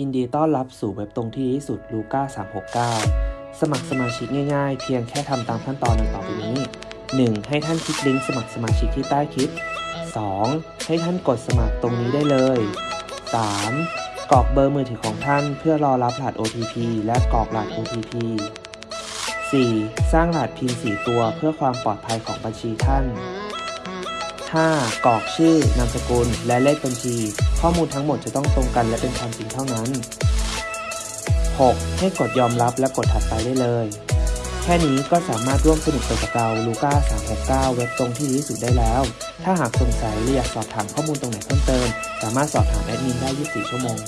ยินดีต้อนรับสู่เว็บตรงที่ที่สุดลูก้า369 สมัครสมาชิกง่ายๆ เพียงแค่ทำตามขั้นตอนดังต่อไปนี้ 1. ให้ท่านคลิกลิงก์สมัครสมาชิกที่ใต้คลิป 2. ให้ท่านกดสมัครตรงนี้ได้เลย 3. กรอกเบอร์มือถือของท่านเพื่อรอรับรหัส OTP และกรอกรหัส OTP 4. สร้างรหัสพิน4ตัวเพื่อความปลอดภัยของบัญชีท่าน 5. กรอกชื่อ นามสกุล และเลขบัญชี ข้อมูลทั้งหมดจะต้องตรงกันและเป็นความจริงเท่านั้น 6. ให้กดยอมรับและกดถัดไปได้เลย แค่นี้ก็สามารถร่วมสนุกไปกับเราลูก้า369 เว็บตรงที่ดีสุดได้แล้ว ถ้าหากสงสัยหรืออยากสอบถามข้อมูลตรงไหนเพิ่มเติม สามารถสอบถามแอดมินได้ 24 ชั่วโมง